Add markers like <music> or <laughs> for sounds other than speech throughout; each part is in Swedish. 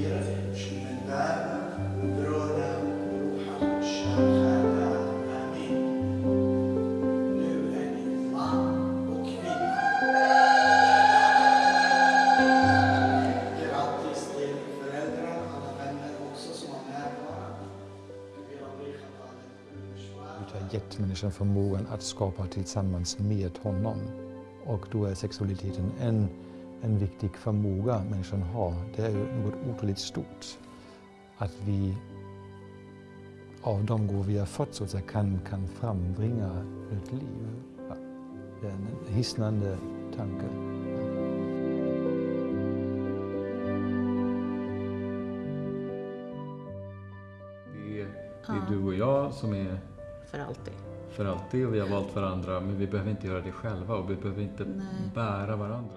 Gud har gett människan förmågan att skapa tillsammans med honom. Och då är sexualiteten en, en viktig förmåga människan har. Det är ju något otroligt stort. Att vi av de gåvor vi har fått så att säga, kan, kan frambringa ett liv. Det är en hisnande tanke. Det är, det är du och jag som är För alltid. för alltid och vi har valt varandra men vi behöver inte göra det själva och vi behöver inte Nej. bära varandra.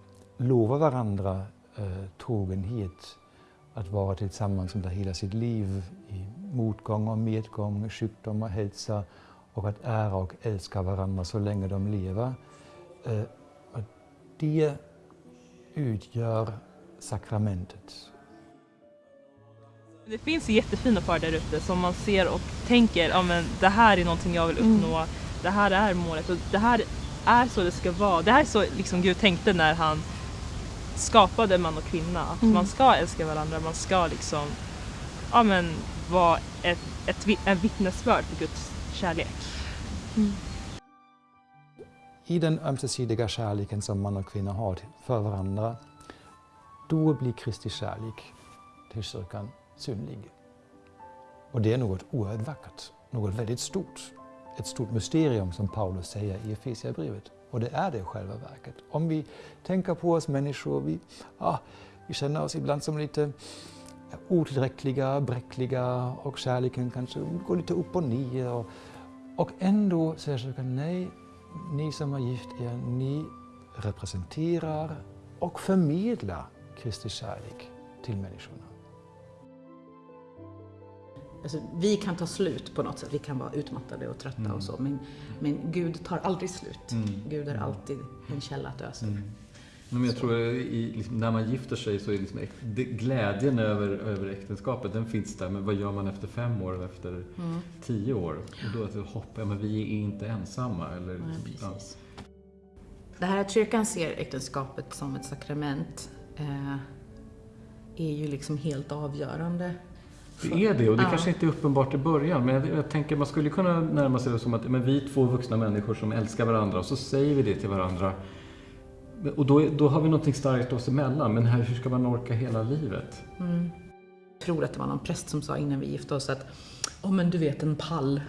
lova varandra eh, trogenhet att vara tillsammans under hela sitt liv i motgång och medgång, sjukdom och hälsa och att ära och älska varandra så länge de lever. Eh, det utgör sakramentet. Det finns jättefina par där ute som man ser och tänker ja, det här är någonting jag vill mm. uppnå, mm. det här är målet och det här är så det ska vara. Det här är så liksom Gud tänkte när han skapade man och kvinna. Att man ska älska varandra, man ska liksom ja, men, vara ett, ett, en vittnesbörd för Guds kärlek. I den ömsesidiga kärleken som man och kvinna har för varandra, då blir Kristi kärlek till kyrkan synlig. Och det är något oerhört vackert, något väldigt stort. Ett stort mysterium som Paulus säger i Efesierbrevet. Och det är det i själva verket. Om vi tänker på oss människor, vi, ah, vi känner oss ibland som lite otillräckliga, bräckliga och kärleken kanske går lite upp och ner. Och, och ändå säger kyrkan nej, ni som har gift er, ni representerar och förmedlar Kristi kärlek till människorna. Alltså, vi kan ta slut på något sätt, vi kan vara utmattade och trötta och så, men, men Gud tar aldrig slut. Mm. Gud är alltid en källa att ösa ur. Men jag tror i, liksom, när man gifter sig så är liksom, glädjen över, över äktenskapet, den finns där. Men vad gör man efter fem år eller efter Mm. tio år? Och då är det hopp, ja men vi är inte ensamma. Eller, Nej, ja. precis. Det här att kyrkan ser äktenskapet som ett sakrament eh, är ju liksom helt avgörande. Det är det och det Ja. kanske inte är uppenbart i början. Men jag, jag tänker man skulle kunna närma sig det som att men vi är två vuxna människor som älskar varandra och så säger vi det till varandra. Och då, då har vi någonting starkt oss emellan. Men här, hur ska man orka hela livet? Jag tror att det var någon präst som sa innan vi gifte oss att om en du vet en pall,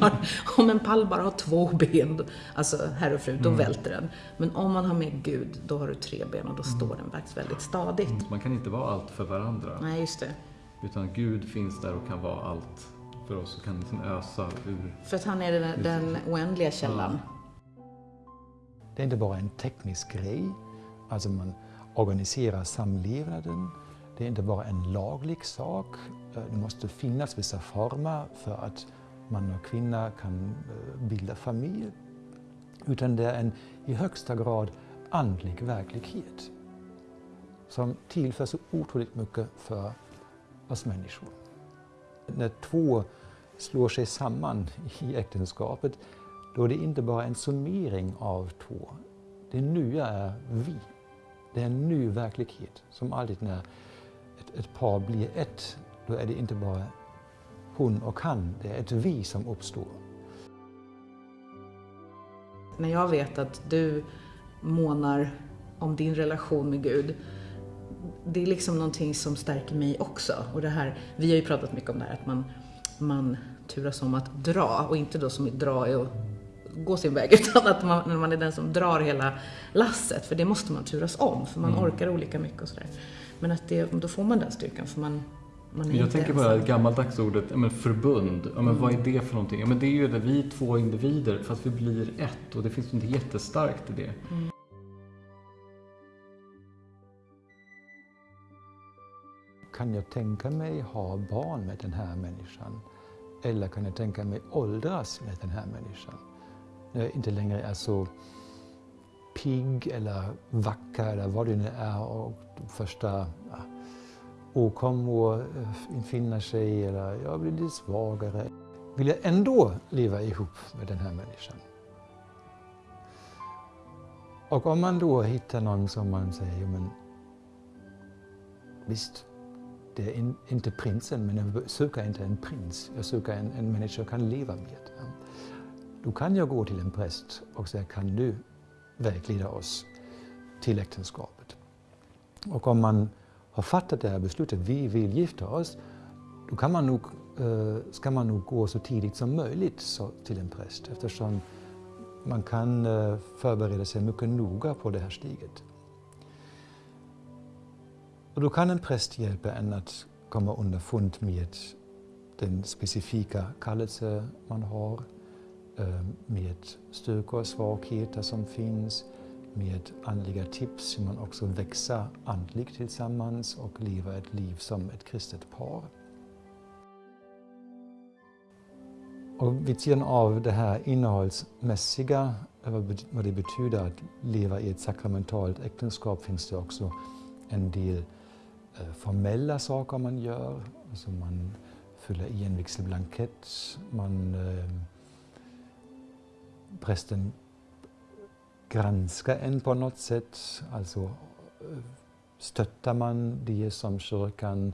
har, om en pall bara har två ben, alltså herr och fru, då välter den. Men om man har med Gud, då har du tre ben och då står den faktiskt väldigt stadigt. Man kan inte vara allt för varandra. Nej, just det. Utan Gud finns där och kan vara allt för oss och kan liksom ösa ur. För att han är den, den oändliga källan. Det är inte bara en teknisk grej, alltså man organiserar samlevnaden. Det är inte bara en laglig sak. Eh, Det måste finnas vissa former för att man och kvinna kan eh, bilda familj. Utan det är en i högsta grad andlig verklighet som tillför så otroligt mycket för oss människor. När två slår sig samman i äktenskapet då är det inte bara en summering av två. Det nya är vi. Det är en ny verklighet. Som alltid när ett, ett par blir ett, då är det inte bara hon och han, det är ett vi som uppstår. När jag vet att du månar om din relation med Gud, det är liksom någonting som stärker mig också. Och det här, vi har ju pratat mycket om det här att man, man turas om att dra och inte då som i dra är att gå sin väg <laughs> utan att man, man är den som drar hela lasset. För det måste man turas om för man Mm. orkar olika mycket och sådär. Men att det, då får man den styrkan för man, man är Jag inte tänker på det ensam. här gammaldags ordet, ja, men förbund. Ja, men Vad är det för någonting? Ja, men det är ju det, vi är två individer fast vi blir ett och det finns något jättestarkt i det. Kan jag tänka mig ha barn med den här människan? Eller kan jag tänka mig åldras med den här människan? När jag inte längre är så pigg eller vacker eller vad det nu är och de första ja, åkommor eh, infinner sig eller jag blir lite svagare. Vill jag ändå leva ihop med den här människan? Och om man då hittar någon som man säger, "Jo, men visst, det är in, inte prinsen, men jag söker inte en prins. Jag söker en, en människa jag kan leva med. Då kan jag gå till en präst och säga, kan du vägleda oss till äktenskapet? Och om man har fattat det här beslutet, vi vill gifta oss, då kan man nog, eh, ska man nog gå så tidigt som möjligt till en präst eftersom man kan eh, förbereda sig mycket noga på det här steget. Och då kan en präst hjälpa en att komma underfund med den specifika kallelse ähm, man har, med styrkor och svagheter som finns, med andliga tips hur man också växer andligt tillsammans och lever ett liv som ett kristet par. Och vid sidan av det här innehållsmässiga, vad det betyder att leva i ett sakramentalt äktenskap, finns det också en del Øh, formella saker man gör. Alltså man fyller i en vigselblankett, man, øh, eh, prästen granskar en på något sätt. Alltså stöttar man det som kyrkan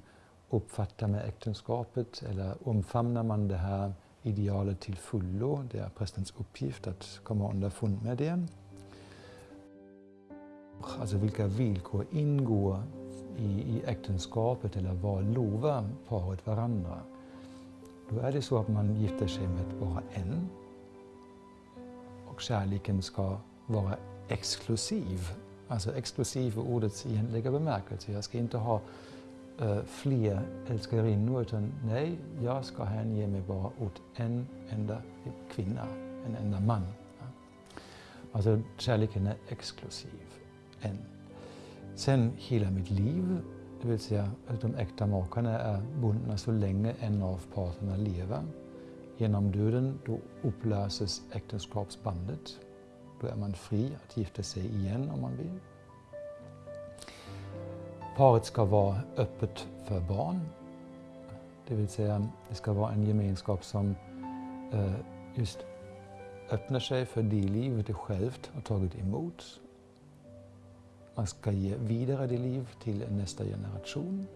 uppfattar med äktenskapet eller omfamnar man det här idealet till fullo? Det är prästens uppgift att komma underfund med det. Alltså vilka villkor ingår i, i äktenskapet eller vad lovar paret varandra? Då är det så att man gifter sig med bara en. Och kärleken ska vara exklusiv. Alltså exklusiv i ordets egentliga bemärkelse. Jag ska inte ha uh, fler älskarinnor utan nej, jag ska hänge mig bara åt en enda kvinna, en enda man. Alltså kärleken är exklusiv. En. Sen hela mitt liv, det vill säga att de äkta makarna är bundna så länge en av parterna lever. Genom döden då upplöses äktenskapsbandet. Då är man fri att gifta sig igen om man vill. Paret ska vara öppet för barn. Det vill säga, det ska vara en gemenskap som eh, just öppnar sig för det liv det självt har tagit emot. Man ska ge vidare det liv till nästa generation.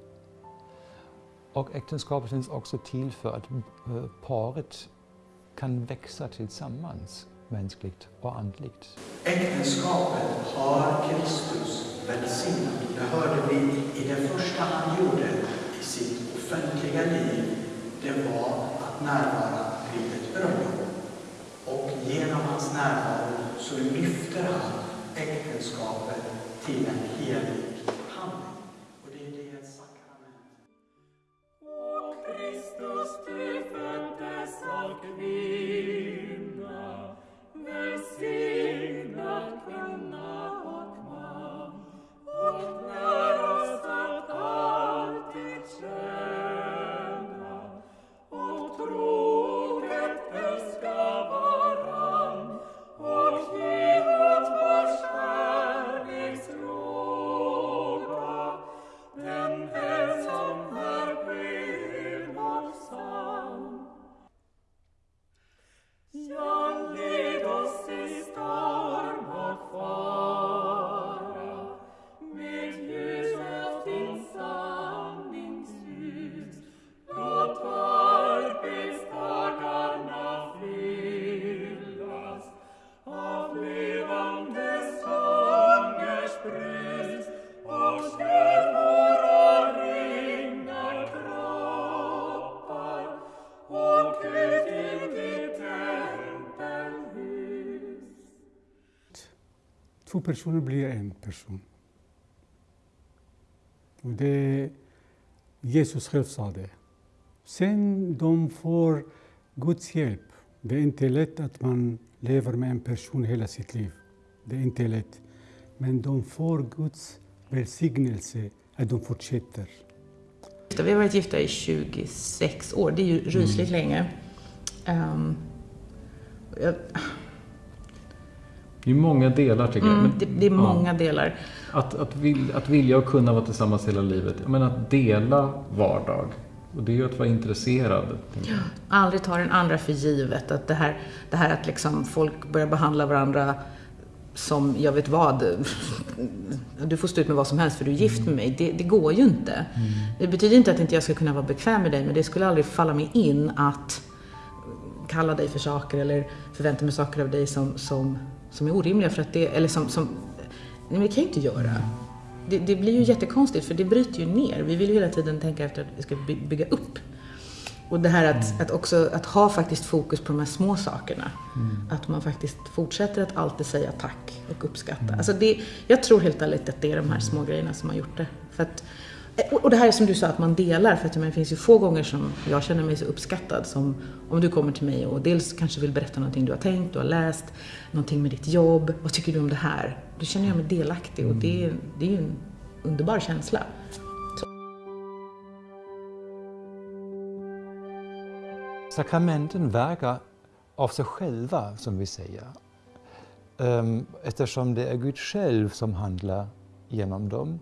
Och äktenskapet finns också till för att eh, paret kan växa tillsammans mänskligt och andligt. Äktenskapet har Kristus välsignat. Det hörde vi i det första han gjorde i sitt offentliga liv. Det var att närvara vid ett bröllop. Och genom hans närvaro så lyfter han äktenskapet till två personer blir en person. Och det, Jesus själv sa det. Sen de får Guds hjälp. Det är inte lätt att man lever med en person hela sitt liv. Det är inte lätt. Men de får Guds välsignelse att de fortsätter. Vi har varit gifta i 26 år, det är ju rysligt länge. Ehm, jag, Det är många delar tycker jag. mm, Men- det, det är ja. många delar. Att, att, vill, att vilja och kunna vara tillsammans hela livet. Men att dela vardag. Och det är ju att vara intresserad. jag. Aldrig ta den andra för givet. Att det, här, det här att liksom folk börjar behandla varandra som, jag vet vad, <laughs> du får stå ut med vad som helst för du är gift med mig. Det, det går ju inte. Det betyder inte att inte jag ska kunna vara bekväm med dig, men det skulle aldrig falla mig in att kalla dig för saker eller förvänta mig saker av dig som, som, som är orimliga. För att det, eller som, som, nej men det kan ju inte göra. Det, det blir ju jättekonstigt för det bryter ju ner. Vi vill ju hela tiden tänka efter att vi ska by- bygga upp. Och det här att, att också att ha faktiskt fokus på de här små sakerna. Att man faktiskt fortsätter att alltid säga tack och uppskatta. Alltså det, jag tror helt ärligt att det är de här små grejerna som har gjort det. För att, Eh, och- det här är som du sa, att man delar. För att menar, det finns ju få gånger som jag känner mig så uppskattad som om du kommer till mig och dels kanske vill berätta någonting du har tänkt, du har läst, någonting med ditt jobb. Vad tycker du om det här? Då känner jag mig delaktig och det, är- det är ju en underbar känsla. Sakramenten verkar av sig själva, som vi säger. Ehm, eftersom det är Gud själv som handlar genom dem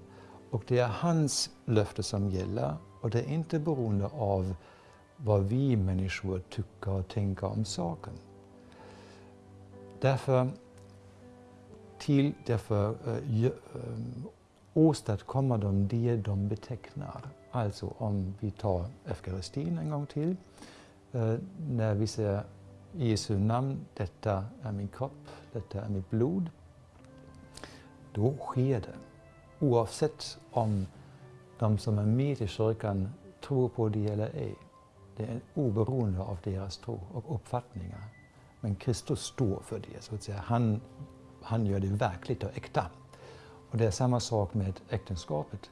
och det är hans löfte som gäller och det är inte beroende av vad vi människor tycker och tänker om saken. Därför, till, därför eh, äh, eh, åstadkommer de det de betecknar. Alltså om vi tar eukaristin en gång till, Äh, när vi säger i Jesu namn, detta är min kropp, detta är mitt blod, då sker det. Oavsett om de som är med i kyrkan tror på det eller ej. Det är oberoende av deras tro och uppfattningar. Men Kristus står för det, så att säga. Han, han gör det verkligt och äkta. Och det är samma sak med äktenskapet.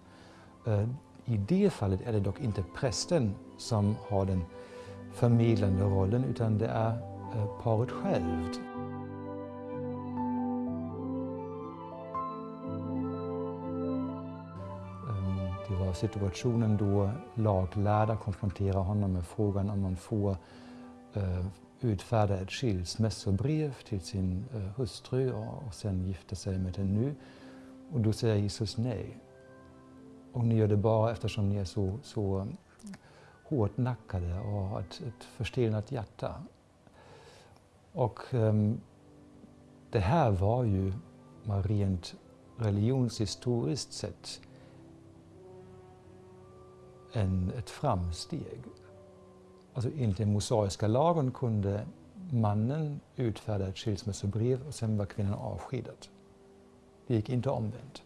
Eh, I det fallet är det dock inte prästen som har den förmedlande rollen utan det är eh, paret självt. Situationen då laglärda konfronterar honom med frågan om man får eh, utfärda ett skilsmässobrev till sin eh, hustru och, och sen gifta sig med henne nu. Och då säger Jesus nej. Och ni gör det bara eftersom ni är så, så hårdnackade och har ett, ett förstelnat hjärta. Och eh, det här var ju rent religionshistoriskt sett en, ett framsteg. Alltså enligt den mosaiska lagen kunde mannen utfärda ett skilsmässobrev och sen var kvinnan avskedad. Det gick inte omvänt.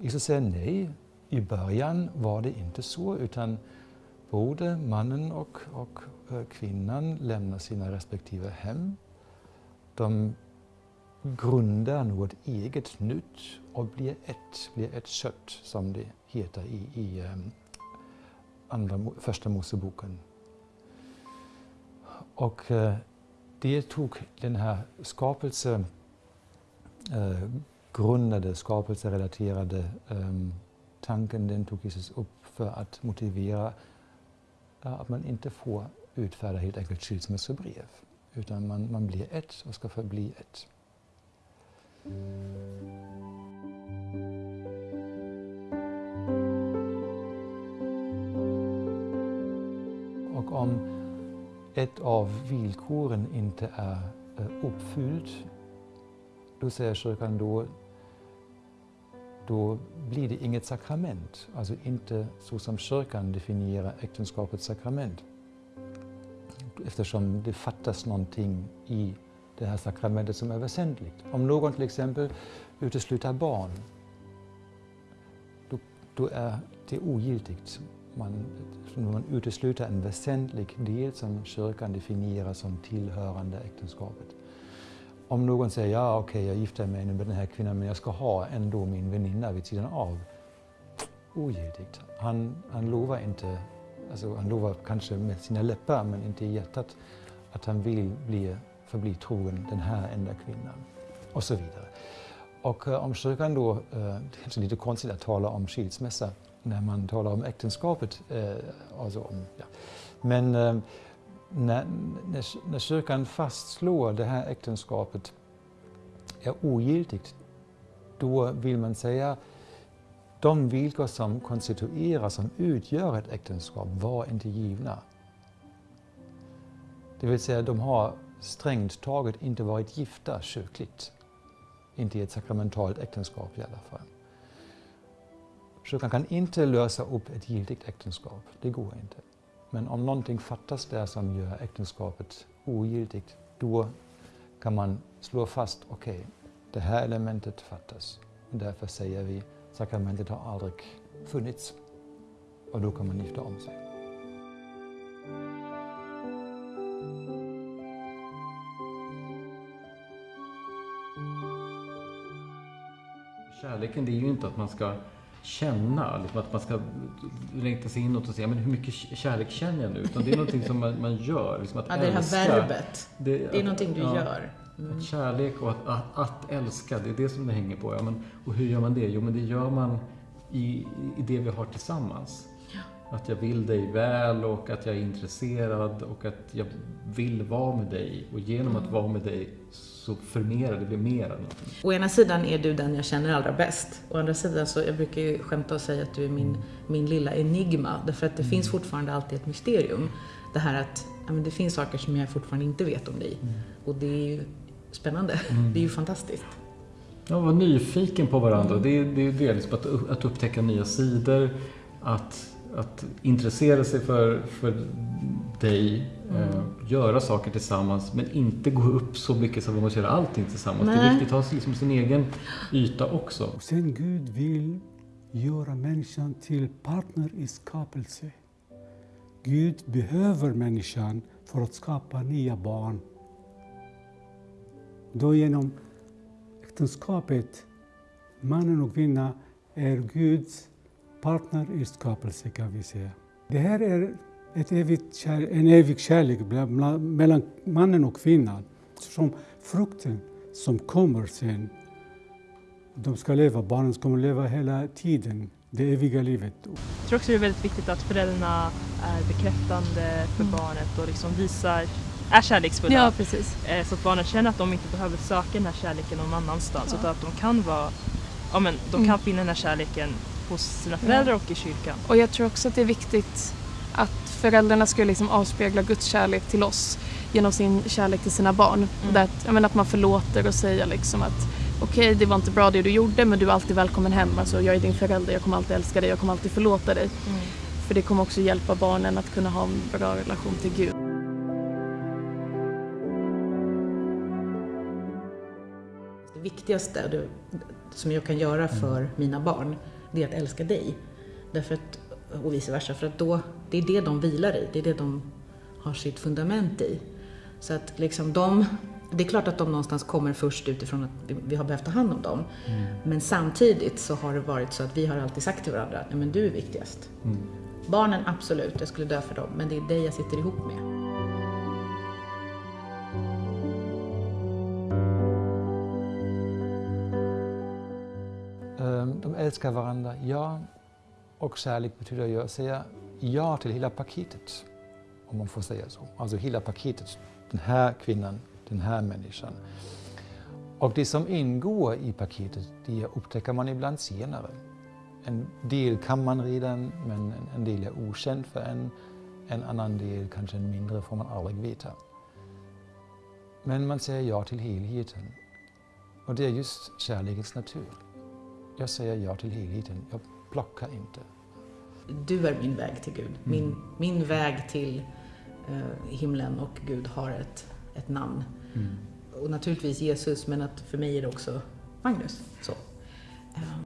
Jesus säger nej. I början var det inte så, utan både mannen och, och eh, kvinnan lämnar sina respektive hem. De grundar något eget nytt och blir ett, blir ett kött, som det heter i, i ehm, andra, första Moseboken. Och eh, det tog den här skapelse eh, grundade, skapelserelaterade ehm, tanken, den tog Jesus upp för att motivera att man inte får utfärda helt enkelt skilsmässobrev, utan man, man blir ett och ska förbli ett. Och om ett av villkoren inte är eh, uppfyllt, då säger kyrkan då, då blir det inget sakrament. Alltså inte så som kyrkan definierar äktenskapets sakrament. Eftersom det fattas någonting i det här sakramentet som är väsentligt. Om någon till exempel utesluter barn, då, då är det ogiltigt. Man, man utesluter en väsentlig del som kyrkan definierar som tillhörande äktenskapet. Om någon säger ja okej jag gifter mig nu med den här kvinnan men jag ska ha ändå min väninna vid sidan av. Ogiltigt. Han, han lovar inte, alltså han lovar kanske med sina läppar men inte i hjärtat att han vill bli, förbli trogen den här enda kvinnan. Och så vidare. Och eh, om kyrkan då, eh, det är lite konstigt att tala om skilsmässa när man talar om äktenskapet. Eh, alltså om, ja. Men när, när, när kyrkan fastslår det här äktenskapet är ogiltigt, då vill man säga de villkor som konstituerar, som utgör ett äktenskap, var inte givna. Det vill säga, de har strängt taget inte varit gifta kyrkligt. Inte i ett sakramentalt äktenskap i alla fall. Kyrkan kan inte lösa upp ett giltigt äktenskap, det går inte. Men om någonting fattas där som gör äktenskapet ogiltigt, då kan man slå fast, okej, okay, det här elementet fattas. Och därför säger vi, sakramentet har aldrig funnits. Och då kan man gifta om sig. Kärleken det är ju inte att man ska känna, liksom att man ska längta sig inåt och säga men hur mycket kärlek känner jag nu? Utan det är någonting som man, man gör. Liksom att ja, det är det här verbet. Det, det är att, någonting du ja, gör. Mm. Att kärlek och att, att, att, älska, det är det som det hänger på. Ja, men, och hur gör man det? Jo, men det gör man i, i det vi har tillsammans. Att jag vill dig väl och att jag är intresserad och att jag vill vara med dig. Och genom att vara med dig så förmerar det blir mer. Å ena sidan är du den jag känner allra bäst. Å andra sidan så, jag brukar ju skämta och säga att du är min, min lilla enigma. Därför att det mm. finns fortfarande alltid ett mysterium. Det här att ja, det finns saker som jag fortfarande inte vet om dig. Mm. Och det är ju spännande. Mm. Det är ju fantastiskt. Ja, vara nyfiken på varandra. Det är, det är liksom att, att upptäcka nya sidor. Att att intressera sig för, för dig, mm. eh, göra saker tillsammans men inte gå upp så mycket så att man måste göra allting tillsammans. Nej. Det är viktigt att ha liksom sin egen yta också. Och sen Gud vill göra människan till partner i skapelse. Gud behöver människan för att skapa nya barn. Då genom äktenskapet, mannen och kvinnan, är Guds partner i skapelse kan vi säga. Det här är ett evigt en evig kärlek mellan mannen och kvinnan. Som frukten som kommer sen. De ska leva, barnen ska leva hela tiden, det eviga livet. Jag tror också det är väldigt viktigt att föräldrarna är bekräftande för mm. barnet och liksom visar är kärleksfulla. Ja, precis. Eh, så att barnen känner att de inte behöver söka den här kärleken någon annanstans ja. utan att de kan vara, ja men de kan mm. finna den här kärleken hos sina föräldrar ja. och i kyrkan. Och jag tror också att det är viktigt att föräldrarna ska liksom avspegla Guds kärlek till oss genom sin kärlek till sina barn. Mm. Att, jag menar, att man förlåter och säger liksom att okej, okay, det var inte bra det du gjorde men du är alltid välkommen hem. Alltså, jag är din förälder, jag kommer alltid älska dig, jag kommer alltid förlåta dig. Mm. För det kommer också hjälpa barnen att kunna ha en bra relation till Gud. Det viktigaste som jag kan göra för mina barn det är att älska dig. Därför att, och vice versa, för att då, det är det de vilar i, det är det de har sitt fundament i. Så att liksom de, det är klart att de någonstans kommer först utifrån att vi, har behövt ta hand om dem. Mm. Men samtidigt så har det varit så att vi har alltid sagt till varandra att men du är viktigast. Mm. Barnen, absolut, jag skulle dö för dem, men det är dig jag sitter ihop med. De älskar varandra, ja. Och kärlek betyder ju att säga ja till hela paketet, om man får säga så. Alltså hela paketet, den här kvinnan, den här människan. Och det som ingår i paketet, det upptäcker man ibland senare. En del kan man redan, men en del är okänd för en. En annan del, kanske en mindre, får man aldrig veta. Men man säger ja till helheten. Och det är just kärlekens natur. Jag säger ja till helheten. Jag plockar inte. Du är min väg till Gud. Mm. Min, min väg till uh, himlen och Gud har ett, ett namn. Mm. Och naturligtvis Jesus, men att för mig är det också Magnus. Så. Uh.